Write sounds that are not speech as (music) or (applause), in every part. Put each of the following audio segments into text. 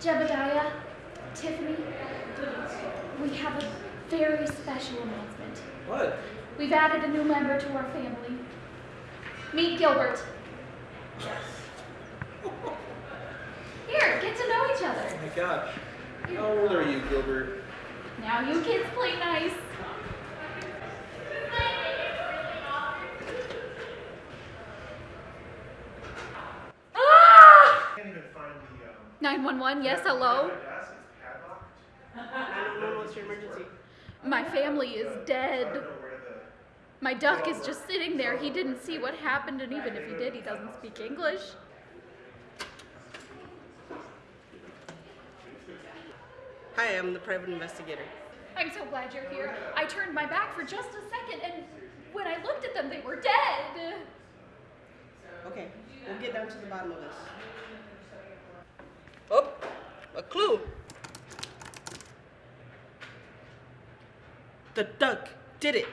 Jebediah, Tiffany, we have a very special announcement. What? We've added a new member to our family. Meet Gilbert. Yes. (laughs) Here, get to know each other. Oh my gosh. How old are you, Gilbert? Now you kids play nice. Ah! Can't even find the, um. 911, yes, hello. My desk is padlocked. 911, what's your emergency? My family is dead. don't know where the, My duck is just sitting there. He didn't see what happened, and even if he did, he doesn't speak English. Hi, I'm the private investigator. I'm so glad you're here. I turned my back for just a second, and when I looked at them, they were dead. Okay, we'll get down to the bottom of this. Oh, a clue. The duck did it.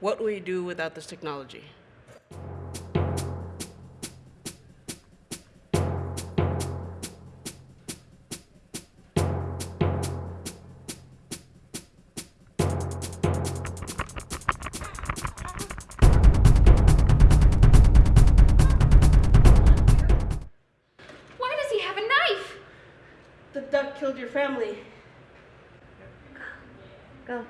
What will you do without this technology? The duck killed your family. Go.